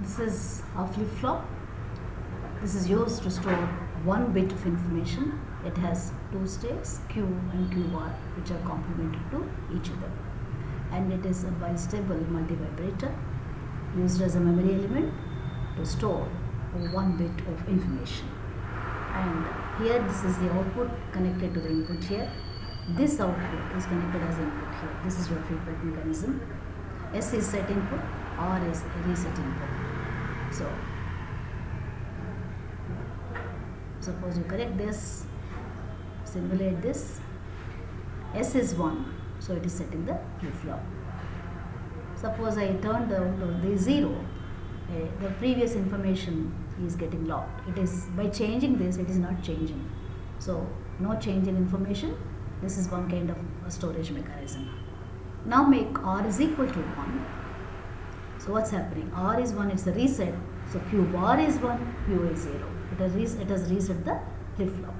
This is a flip-flop. This is used to store one bit of information. It has two states, Q and Q bar, which are complementary to each other. And it is a bistable multivibrator used as a memory element to store one bit of information. And here this is the output connected to the input here. This output is connected as input here. This is your feedback mechanism. S is set input, R is reset input. So, suppose you correct this, simulate this. S is 1, so it is set in the flip-flop. Suppose I turn to the 0, uh, the previous information is getting locked. It is, by changing this, it is not changing. So, no change in information. This is one kind of a storage mechanism. Now make R is equal to 1. So what's happening? R is 1, it's the reset. So Q bar is 1, Q is 0. It has, it has reset the flip-flop.